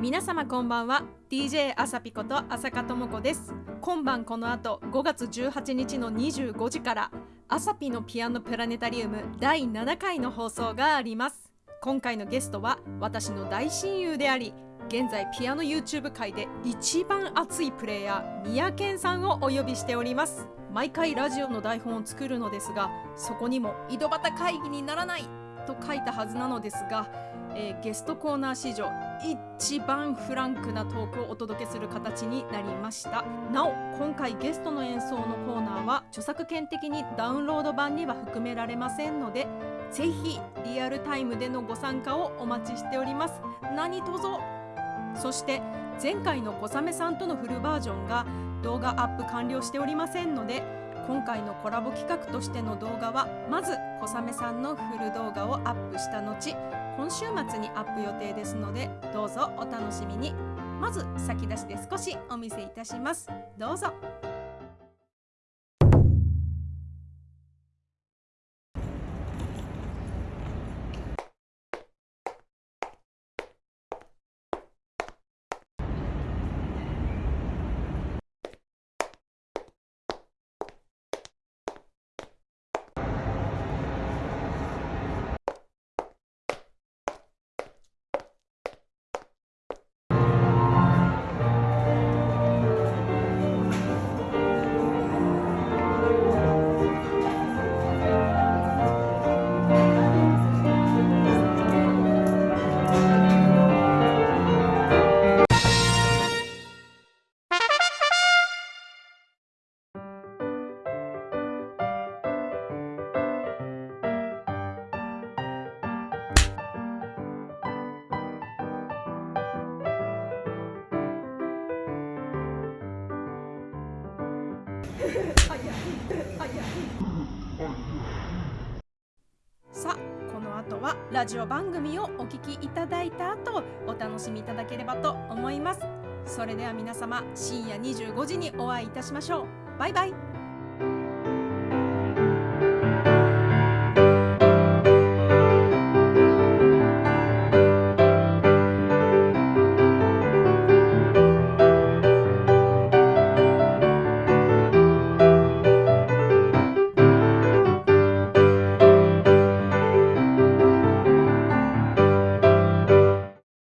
皆様こんばんは。DJ あさぴこと浅香智子です。今晩この後5月18日の25時からあさぴのピアノプラネタリウム第7回の放送があります。今回のゲストは私の大親友であり現在ピアノ YouTube 界で一番熱いプレイヤー宮健さんをお呼びしております。毎回ラジオの台本を作るのですがそこにも井戸端会議にならないと書いたはずなのですがえー、ゲストコーナー史上一番フランクなトークをお届けする形になりました。なお今回ゲストの演奏のコーナーは著作権的にダウンロード版には含められませんのでぜひリアルタイムでのご参加をお待ちしております。何卒。そして前回の小雨さんとのフルバージョンが動画アップ完了しておりませんので今回のコラボ企画としての動画はまず小雨さんのフル動画をアップした後今週末にアップ予定ですのでどうぞお楽しみに。まず先出しで少しお見せいたします。どうぞ。さあこの後はラジオ番組をお聴きいただいた後お楽しみいただければと思います。それでは皆様深夜25時にお会いいたしましょう。バイバイ。